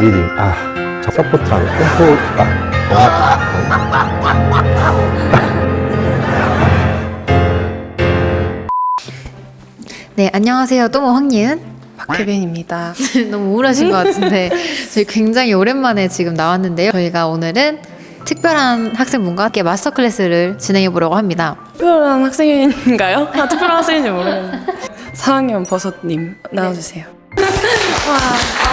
리딩 아저 서포트랑 템포가 정확한 네, 안녕하세요. 또모 황예은. 박혜빈입니다. 너무 우울하신 것 같은데 저희 굉장히 오랜만에 지금 나왔는데요. 저희가 오늘은 특별한 학생분과 함께 마스터 클래스를 진행해 보려고 합니다. 특별한 학생인가요? 아, 특별한 학생인지 모르겠는데. 4학년 버섯님 나와주세요.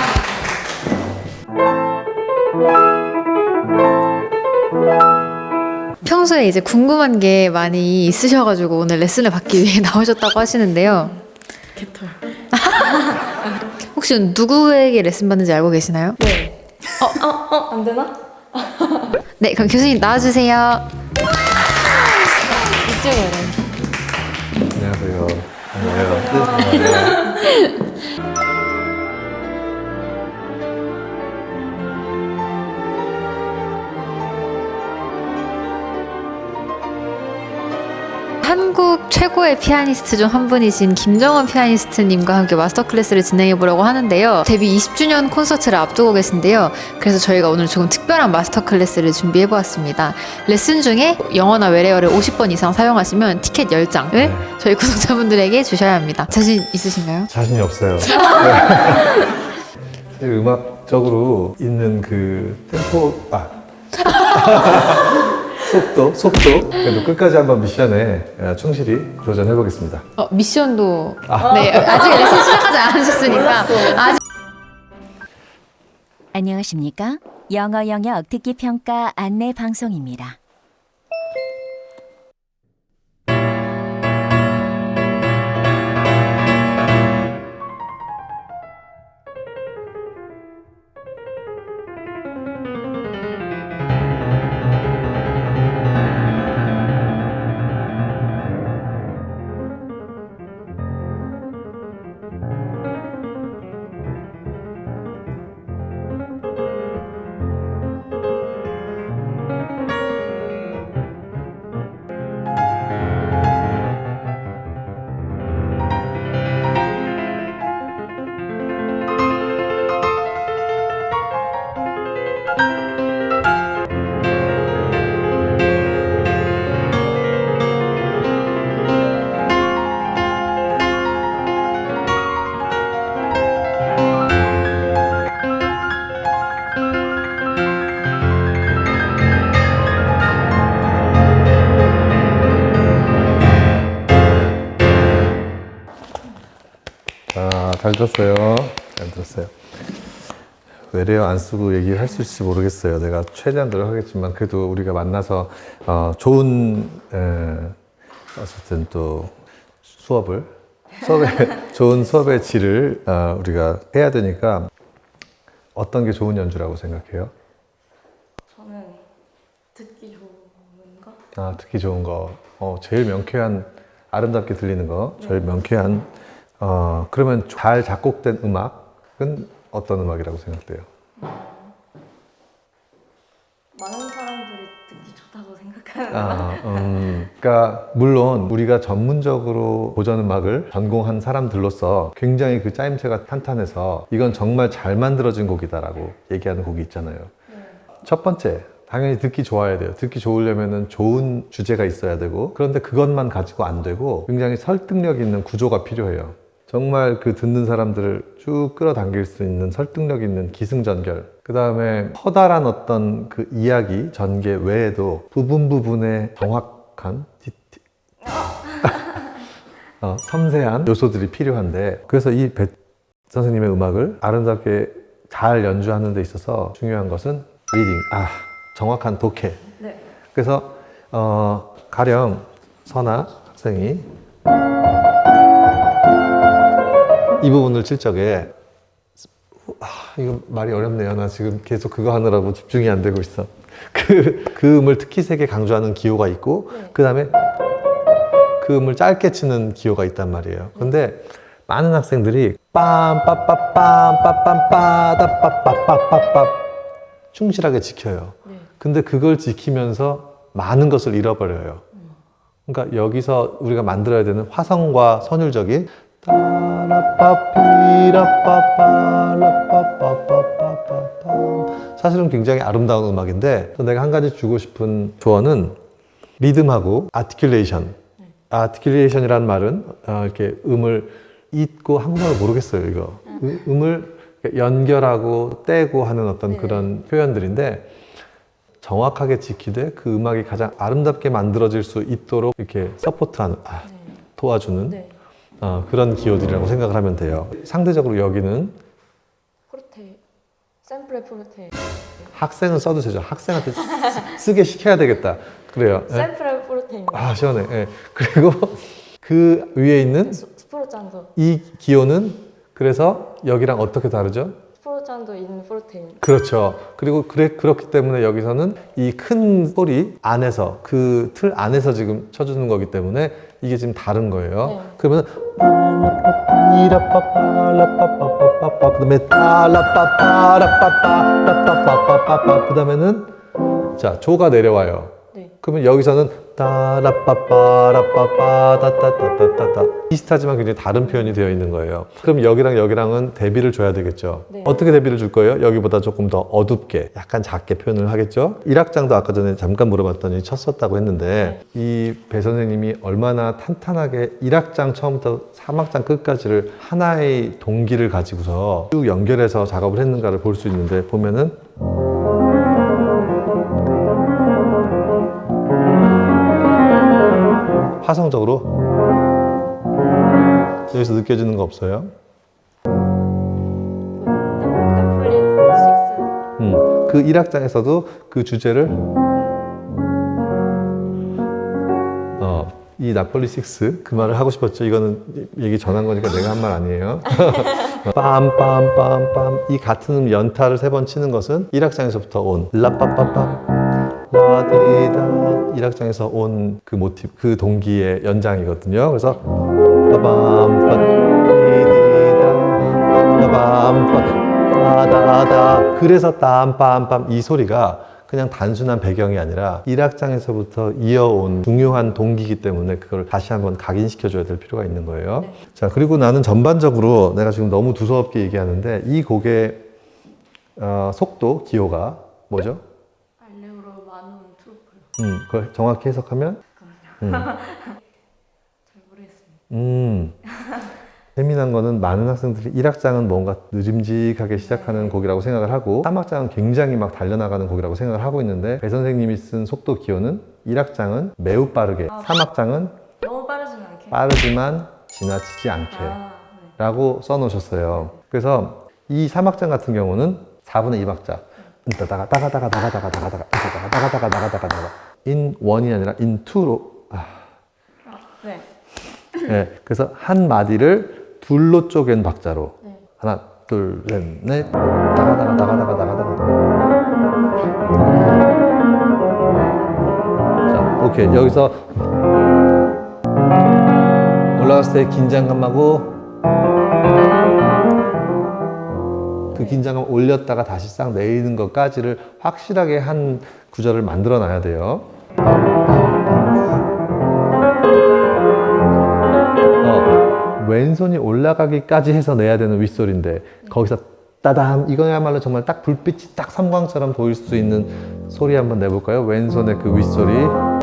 평소에 이제 궁금한 게 많이 있으셔가지고 오늘 레슨을 받기 위해 나오셨다고 하시는데요. 개털. 혹시 누구에게 레슨 받는지 알고 계시나요? 네. 어, 어, 어, 안 되나? 네, 그럼 교수님 나와주세요. 이쪽으로. 안녕하세요 안녕하세요 최고의 피아니스트 중 한 분이신 김정은 피아니스트님과 함께 master class를 진행해 보려고 하는데요. 데뷔 20주년 콘서트를 앞두고 계신데요. 그래서 저희가 오늘 조금 특별한 master class를 준비해 보았습니다. 레슨 중에 영어나 외래어를 50번 이상 사용하시면 티켓 10장을 저희 구독자분들에게 주셔야 합니다. 자신 있으신가요? 자신이 없어요 네. 음악적으로 있는 그 템포 아 속도 속도 그래도 끝까지 한번 미션에 어, 충실히 도전해 보겠습니다 어, 미션도 네 아직 레슨 시작하지 않으셨으니까 아직 안녕하십니까? 영어 영역 듣기 평가 안내 방송입니다. 잘 들었어요. 잘 들었어요. 외래어 안 쓰고 얘기를 할 수 있을지 모르겠어요. 내가 최대한 노력하겠지만 그래도 우리가 만나서 어, 좋은 에, 어쨌든 또 수업을 수업의 좋은 수업의 질을 어, 우리가 해야 되니까 어떤 게 좋은 연주라고 생각해요? 저는 듣기 좋은 거? 아, 듣기 좋은 거. 어, 제일 명쾌한, 아름답게 들리는 거. 제일 명쾌한. 어, 그러면 잘 작곡된 음악은 어떤 음악이라고 생각돼요? 많은 사람들이 듣기 좋다고 생각하는 아, 음, 그러니까 물론 우리가 전문적으로 고전 음악을 전공한 사람들로서 굉장히 그 짜임새가 탄탄해서 이건 정말 잘 만들어진 곡이다라고 얘기하는 곡이 있잖아요. 첫 번째, 당연히 듣기 좋아야 돼요. 듣기 좋으려면 좋은 주제가 있어야 되고 그런데 그것만 가지고 안 되고 굉장히 설득력 있는 구조가 필요해요. 정말 그 듣는 사람들을 쭉 끌어당길 수 있는 설득력 있는 기승전결. 그 다음에 커다란 어떤 그 이야기, 전개 외에도 부분 부분에 정확한 디티... 어, 섬세한 요소들이 필요한데 그래서 이 배 선생님의 음악을 아름답게 잘 연주하는 데 있어서 중요한 것은 reading, 아 정확한 독해. 네. 그래서 어, 가령 선아 학생이 이 부분을 칠 적에 아, 이거 말이 어렵네요. 나 지금 계속 그거 하느라고 집중이 안 되고 있어. 그, 그 음을 특히 세게 강조하는 기호가 있고 그 다음에 그 음을 짧게 치는 기호가 있단 말이에요. 근데 많은 학생들이 빰빠빠빰 빠빰빠빰빠다빠빠빠빠 충실하게 지켜요. 근데 그걸 지키면서 많은 것을 잃어버려요. 그러니까 여기서 우리가 만들어야 되는 화성과 선율적인 사실은 굉장히 아름다운 음악인데 또 내가 한 가지 주고 싶은 조언은 리듬하고 아티큘레이션. 아티큘레이션이라는 말은 어, 이렇게 음을 잇고 한국말을 모르겠어요 이거. 음, 음을 연결하고 떼고 하는 어떤 그런 표현들인데 정확하게 지키되 그 음악이 가장 아름답게 만들어질 수 있도록 이렇게 support하는 아, 도와주는 어, 그런 기호들이라고 생각을 하면 돼요. 상대적으로 여기는 포르테 셈프레 포르테 학생은 써도 되죠. 학생한테 쓰- 쓰게 시켜야 되겠다. 그래요. 예? 셈프레 포르테입니다. 아 시원해. 예. 그리고 그 위에 있는 스- 스포르잔도 이 기호는 그래서 여기랑 어떻게 다르죠? 스포르잔도 인 포르테입니다. 그렇죠. 그리고 그래, 그렇기 때문에 여기서는 이 큰 소리 안에서 그 틀 안에서 지금 쳐주는 거기 때문에 이게 지금 다른 거예요. 네. 그러면 이라빠빠라빠빠빠빠빠 그다음에 따라빠빠라빠빠라빠빠빠빠 그 다음에는 자 조가 내려와요. 네. 그러면 여기서는 따라빠빠라빠빠다따따따따따 비슷하지만 굉장히 다른 표현이 되어 있는 거예요. 그럼 여기랑 여기랑은 대비를 줘야 되겠죠. 네. 어떻게 대비를 줄 거예요? 여기보다 조금 더 어둡게, 약간 작게 표현을 하겠죠. 1악장도 아까 전에 잠깐 물어봤더니 쳤었다고 했는데 이배 선생님이 얼마나 탄탄하게 1악장 처음부터 3악장 끝까지를 하나의 동기를 가지고서 쭉 연결해서 작업을 했는가를 볼 수 있는데 보면은 화성적으로 여기서 느껴지는 거 없어요? 식스 음, 그 1악장에서도 그 주제를 어, 이 나폴리 6, 그 말을 하고 싶었죠. 이거는 얘기 전한 거니까 내가 한 말 아니에요. 빰빰빰빰 이 같은 음 연타를 세 번 치는 것은 1악장에서부터 온 라빠빠빰 라디다 1악장에서 온 그 모티브, 그 동기의 연장이거든요. 그래서 빠밤 빠디디다 빠밤 빠다다 그래서 땀빰빰 이 소리가 그냥 단순한 배경이 아니라 1악장에서부터 이어온 중요한 동기이기 때문에 그걸 다시 한번 각인시켜줘야 될 필요가 있는 거예요. 자, 그리고 나는 전반적으로 내가 지금 너무 두서없게 얘기하는데 이 곡의 어, 속도, 기호가 뭐죠? 알레오로 마누 트루플 음, 그걸 정확히 해석하면? 음. 잘 모르겠습니다. 음. 재미난 거는 많은 학생들이 1악장은 뭔가 느림직하게 시작하는 곡이라고 생각을 하고 3악장은 굉장히 막 달려나가는 곡이라고 생각을 하고 있는데 배 선생님이 쓴 속도 기호는 1악장은 매우 빠르게 3악장은 너무 빠르진 않게. 빠르지만 지나치지 않게 아, 네. 라고 써놓으셨어요. 그래서 이 3악장 같은 경우는 4분의 2박자. 나가다가 나가다가 나가다가 나가다가 나가다가 나가다가 나가다가 나가 in one이 아니라 in two로 아. 네. 네. 그래서 한 마디를 둘로 쪼갠 박자로 네. 하나 둘셋넷 나가다가 나가다가 나가다가 자 오케이 여기서 올라갔을 때 긴장감하고 그 긴장감 올렸다가 다시 싹 내리는 것까지를 확실하게 한 구절을 만들어 놔야 돼요. 어, 왼손이 올라가기까지 해서 내야 되는 윗소리인데 거기서 따담 이거야말로 정말 딱 불빛이 딱 섬광처럼 보일 수 있는 소리 한번 내볼까요? 왼손의 그 윗소리 어,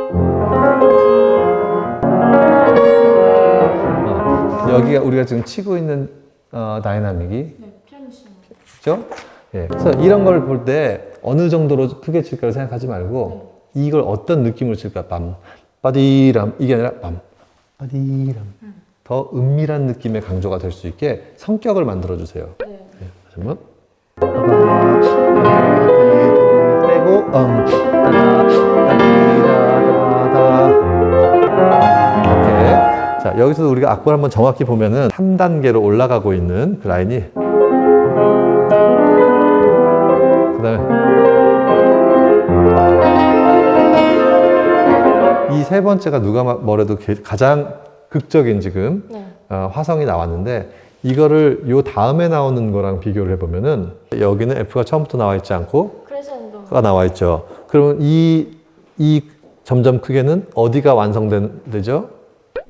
여기가 우리가 지금 치고 있는 어, dynamic이 그죠? 예. 그래서 이런 걸 볼 때 어느 정도로 크게 칠까를 생각하지 말고 이걸 어떤 느낌으로 칠까? 빰, 빠디람 이게 아니라 빰, 빠디람 더 은밀한 느낌의 강조가 될 수 있게 성격을 만들어 주세요. 네. 예. 다시 한번 떼고 음 자 여기서 우리가 악보를 한번 정확히 보면은 3단계로 올라가고 있는 그 라인이 그 다음에 이 세 번째가 누가 마- 뭐래도 게- 가장 극적인 지금 네. 어, 화성이 나왔는데 이거를 요 다음에 나오는 거랑 비교를 해보면은 여기는 F가 처음부터 나와 있지 않고 가 나와 있죠. 그러면 이, 이 점점 크게는 어디가 완성되죠?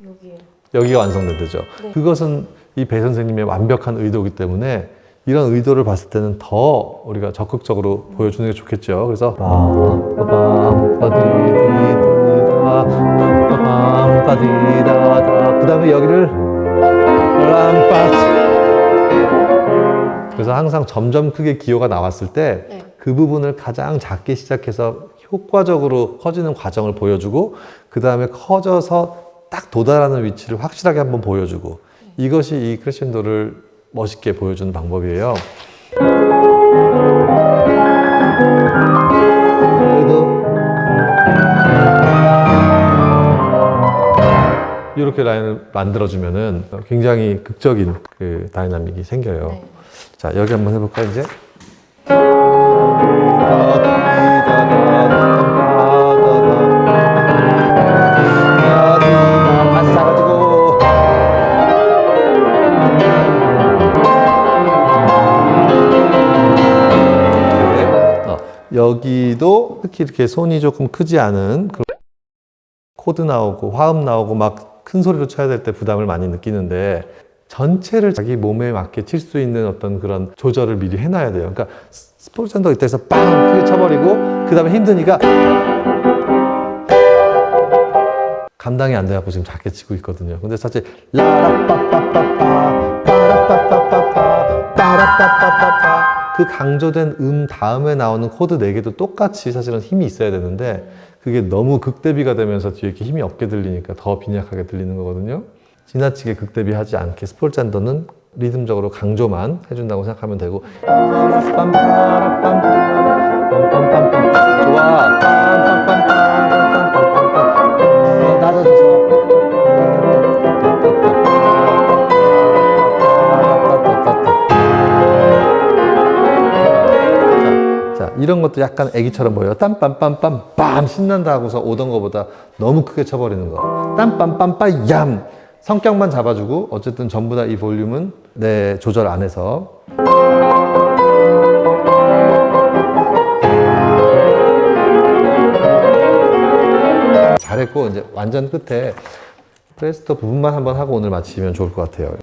여기에 여기가 완성된 되죠. 네. 그것은 이 배 선생님의 완벽한 의도이기 때문에 이런 의도를 봤을 때는 더 우리가 적극적으로 보여주는 게 좋겠죠. 그래서 그 다음에 여기를 그래서 항상 점점 크게 기호가 나왔을 때그 부분을 가장 작게 시작해서 효과적으로 커지는 과정을 보여주고 그 다음에 커져서 딱 도달하는 위치를 확실하게 한번 보여주고 이것이 이 크레센도를 멋있게 보여주는 방법이에요. 그래도 이렇게 라인을 만들어주면은 굉장히 극적인 그 dynamic이 생겨요. 자, 여기 한번 해볼까, 이제? 여기도 특히 이렇게 손이 조금 크지 않은 그런 코드 나오고 화음 나오고 막 큰 소리로 쳐야 될 때 부담을 많이 느끼는데 전체를 자기 몸에 맞게 칠 수 있는 어떤 그런 조절을 미리 해놔야 돼요. 그러니까 스포르찬도 이때에서 빵 크게 쳐버리고 그 다음에 힘드니까 감당이 안 돼갖고 지금 작게 치고 있거든요. 근데 사실 라라빠빠빠빠 빠라빠빠빠빠 빠라빠빠빠빠 그 강조된 음 다음에 나오는 코드 네 개도 똑같이 사실은 힘이 있어야 되는데 그게 너무 극대비가 되면서 뒤에 이렇게 힘이 없게 들리니까 더 빈약하게 들리는 거거든요. 지나치게 극대비하지 않게 스포르찬도는 리듬적으로 강조만 해준다고 생각하면 되고 좋아 이런 것도 약간 애기처럼 보여요. 땀빰빰빰 빰 신난다 하고서 오던 거보다 너무 크게 쳐버리는 거. 땀빰빰빰 얌 성격만 잡아주고 어쨌든 전부 다 이 볼륨은 내 조절 안에서 잘했고 이제 완전 끝에 프레스터 부분만 한번 하고 오늘 마치면 좋을 것 같아요.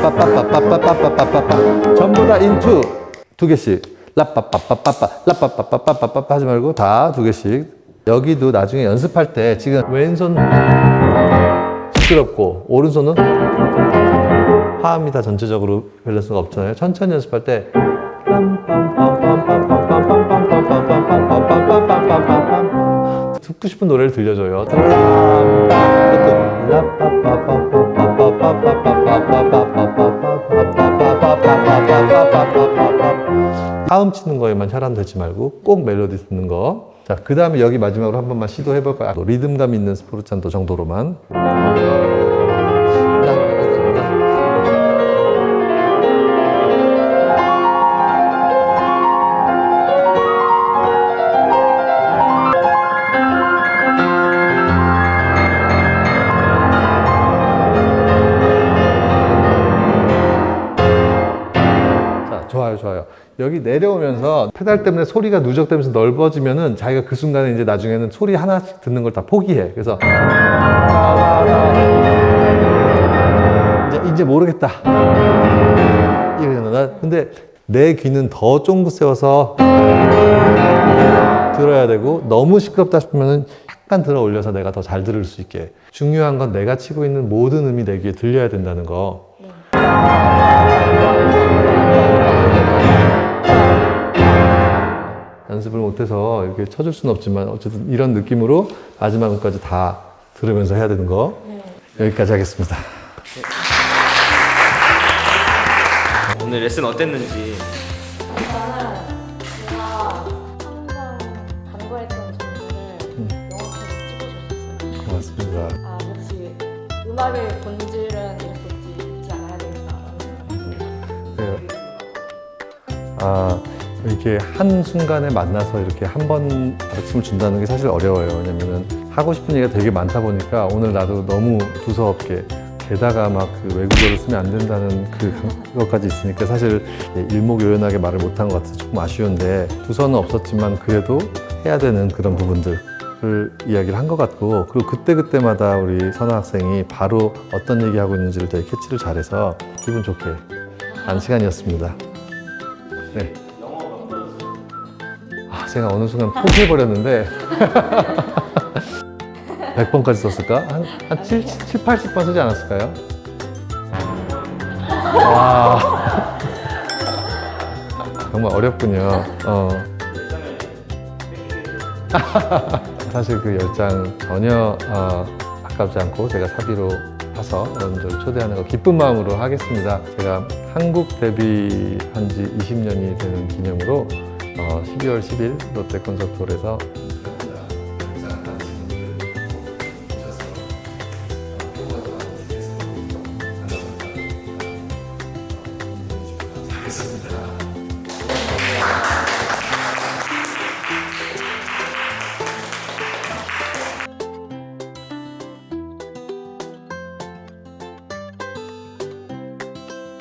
빠빠빠빠빠빠빠빠빠빠빠빠빠빠빠 전부 다 인투 두 개씩 라빠빠빠빠빠 라빠빠빠빠빠빠 하지 말고 다 두 개씩 여기도 나중에 연습할 때 지금 왼손 시끄럽고 오른손은 화음이 다 전체적으로 밸런스가 없잖아요 천천히 연습할 때 듣고 싶은 노래를 들려줘요. 화음 치는 거에만 혈안 되지 말고 꼭 멜로디 듣는 거. 자, 그 다음에 여기 마지막으로 한 번만 시도해 볼까요? 리듬감 있는 스포르찬도 정도로만. 좋아요, 좋아요. 여기 내려오면서 페달 때문에 소리가 누적되면서 넓어지면 은 자기가 그 순간에 이제 나중에는 소리 하나씩 듣는 걸 다 포기해. 그래서 이제, 이제 모르겠다. 이러나 근데 내 귀는 더 쫑긋 세워서 들어야 되고 너무 시끄럽다 싶으면 은 약간 들어 올려서 내가 더 잘 들을 수 있게. 중요한 건 내가 치고 있는 모든 음이 내 귀에 들려야 된다는 거. 연습을 못해서 이렇게 쳐줄 수는 없지만 어쨌든 이런 느낌으로 마지막까지 다 들으면서 해야 되는 거 여기까지 하겠습니다. 오늘 레슨 어땠는지. 고맙습니다. 아, 역시 음악의 본질은 이렇게 있지 않아야 되겠다라는 네. 아, 이렇게 한 순간에 만나서 이렇게 한 번 가르침을 준다는 게 사실 어려워요. 왜냐면은 하고 싶은 얘기가 되게 많다 보니까 오늘 나도 너무 두서없게 게다가 막 그 외국어를 쓰면 안 된다는 그 그것까지 있으니까 사실 일목요연하게 말을 못한 것 같아서 조금 아쉬운데 두서는 없었지만 그래도 해야 되는 그런 부분들 를 이야기를 한 것 같고 그리고 그때그때마다 우리 선아 학생이 바로 어떤 얘기하고 있는지를 되게 캐치를 잘해서 기분 좋게 한 시간이었습니다. 네. 아, 제가 어느 순간 포기해버렸는데 100번까지 썼을까? 한, 한 7, 7, 80번 쓰지 않았을까요? 와. 정말 어렵군요. 어. 사실 그 열장 전혀 어, 아깝지 않고 제가 사비로 사서 여러분들 초대하는 거 기쁜 마음으로 하겠습니다. 제가 한국 데뷔한 지 20년이 되는 기념으로 어, 12월 10일 롯데 콘서트홀에서